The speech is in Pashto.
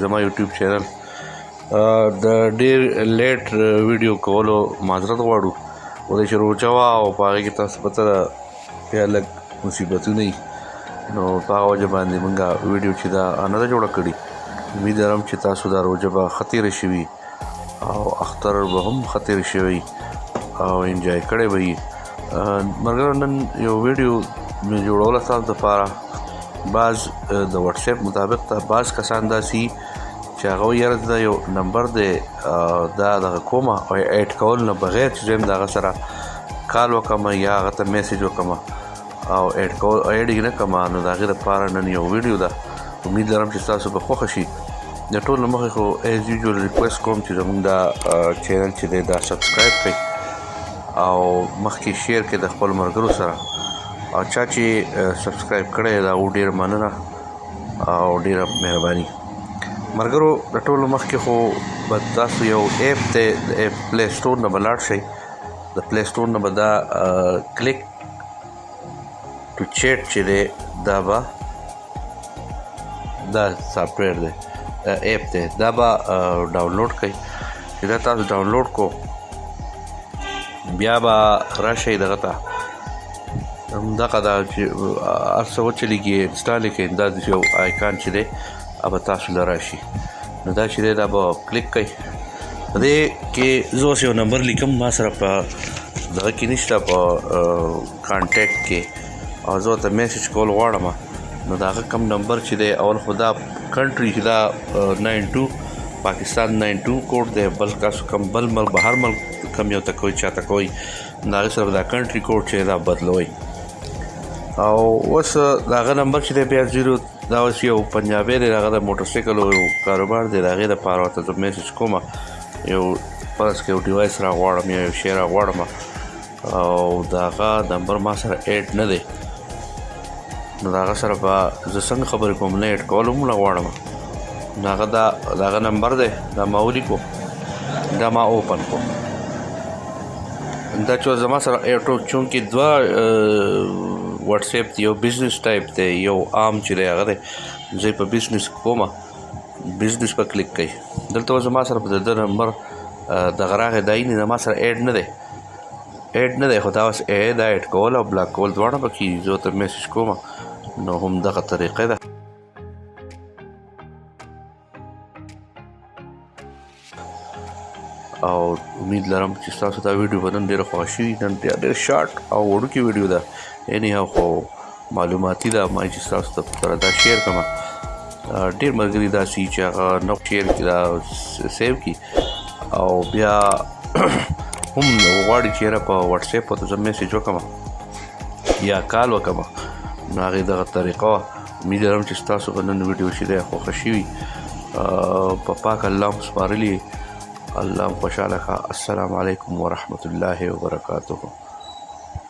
زما یوټیوب چینل د ډیر لیټ ویډیو کولو معذرت غواړو او د شروع چوا او پاره کې تاسو په تر یا لګ مصیبتونه نو په وجه باندې مونږه ویډیو چې دا نه جوړ کړی امید لرم چې تاسو دا روجه به خطر شي او اختر به هم ښه تېر شي وي او انجوای کړی به یې مرګره نن یو ویډیو مې جوړوله تاسو دپاره بعض د واتساپ مطابق ته بعض کسان داسي چې هغه یاره دا یو نمبر دی دا دغه کومه او اډ کول نه بغیر چې زم دغه سره کال وکم یا هغه ته میسج وکم او اډ کول او اډ یې نه کوم نو د هغې لپاره نن یو ویډیو ده امید لرم چې تاسو به خوښه شي د ټول مخې خو ایز یوزول ریکوست کوم چې زموږ دا چینل چې دی دا سبسکرایب کړئ او مخکې شیر کړئ د خپل مرګرو سره او چا چې سبسکرایب کړی دا و ډیر مننه او ډیره مهرباني مرګرو د ټول مخکې خو به تاسو یو اپ ته د اپ پلی سٹور نه بلاړ شئ د پلی سٹور نه به دا کلیک ټو چیټ چې دی دا به دا سافټویر دی اپ دی دا به ډاونلوډ کړئ چې دا تاسو ډاونلوډ کو بیا به راشئ دغه ته همدغه دا چې هر څه وچلېږي انسټال یې کړئ دا یو آیکان چې دی هغه تاسو له راشي نو دا چې دا به کلیک کړئ په دې کې زه اوس یو نمبر لیکم ما سره په دغه کې نشته په کانټیکټ کې او زه ته میسج کول غواړم نو دا کوم نمبر چې دی اول خدا کنټری چې دا 92 پاکستان 92 کوډ دی بل تاسو کوم بل مل بهر مل کم یو تکوي چاته کوي دا سره دا کنټری کوډ چې دا بدلوي او اوس دا غ نمبر چې دی بیا 0 دا اوس یو پنجابی دی هغه د موټر سایکل او کاروبار دی هغه د پاره ته د میسج کومه یو پرس کې یو ډیوایس را غواړم یا یو شی را غواړم او داغه نمبر ما سره اډ نه دی نو داغه سره به زه څنګه خبر کوم نه اډ کول هم نه غواړم داغه دا داغه نمبر دی دا ما ولیکو دا ما اوپن کوم دا چې زما سره ایرټو چونکې دوه واتس اپ دی یو بزنس ټایپ دی یو عام چې دی هغه دی زه په بزنس کوم بزنس په کلیک کوي دلته زما سره په د نمبر د غراغه دای نه زما سره اډ نه دی اډ نه دی خو دا اوس اډ اډ کول او بلاک کول دواړه پکې زه ته میسج کوم نو هم دغه طریقه ده او امید لرم چې تاسو دا ویډیو به نن ډېره خوښه شي نن ډېر شارټ او وړوکې ویډیو ده اني هاو خو معلوماتي ده ما چې تاسو ته سره دا شیر کوم ډېر ملګري دا سي چې هغه نو شیر کې دا سیو کی او بیا هم غواړي چې را په واتس اپ ته زموږ میسج وکم یا کال وکم نو هغه دغه طریقه امید لرم چې تاسو به نن ویډیو شي ده خوښ شي په پاک الله مو سپارلی الله خوشاله ښه السلام علیکم ورحمت الله وبرکاته